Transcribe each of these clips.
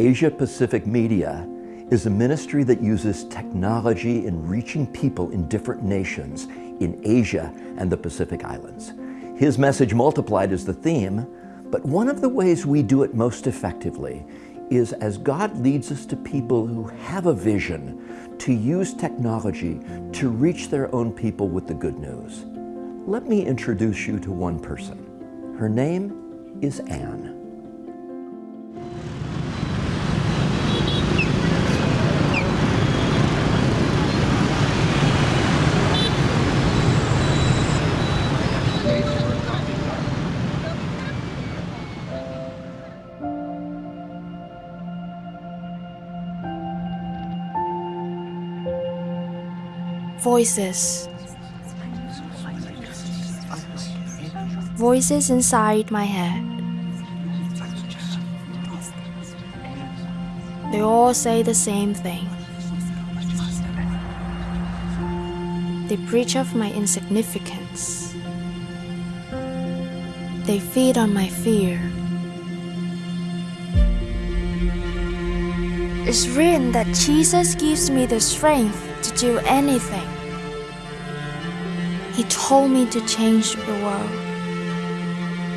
Asia Pacific Media is a ministry that uses technology in reaching people in different nations in Asia and the Pacific Islands. His message multiplied is the theme, but one of the ways we do it most effectively is as God leads us to people who have a vision to use technology to reach their own people with the good news. Let me introduce you to one person. Her name is Anne. Voices. Voices inside my head. They all say the same thing. They preach of my insignificance. They feed on my fear. It's written that Jesus gives me the strength to do anything. He told me to change the world,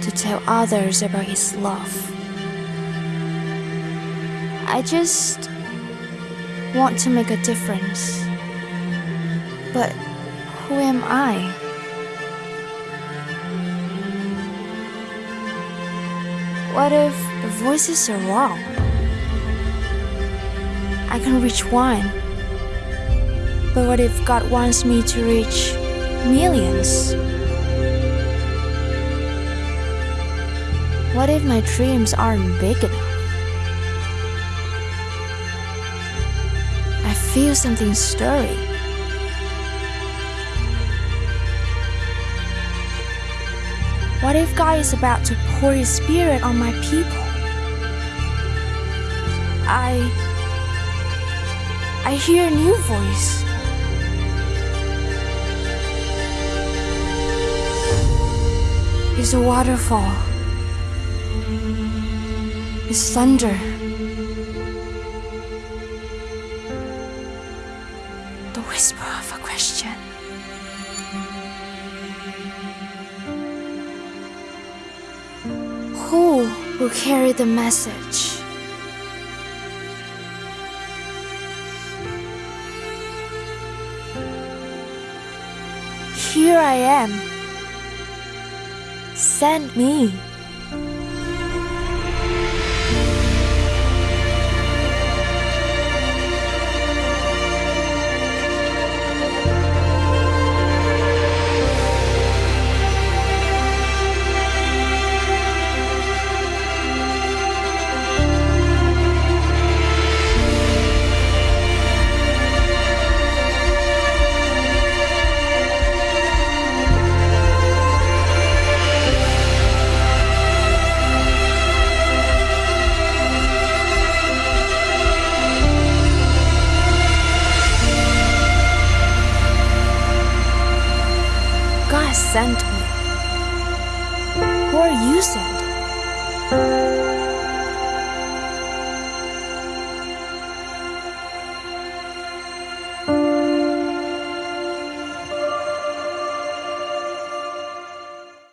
to tell others about His love. I just want to make a difference. But who am I? What if the voices are wrong? I can reach one but what if God wants me to reach millions? What if my dreams aren't big enough? I feel something stirring. What if God is about to pour His Spirit on my people? I. I hear a new voice. Is a waterfall. Is thunder. The whisper of a question. Who will carry the message? Here I am send me. Sent me. Who are you sending?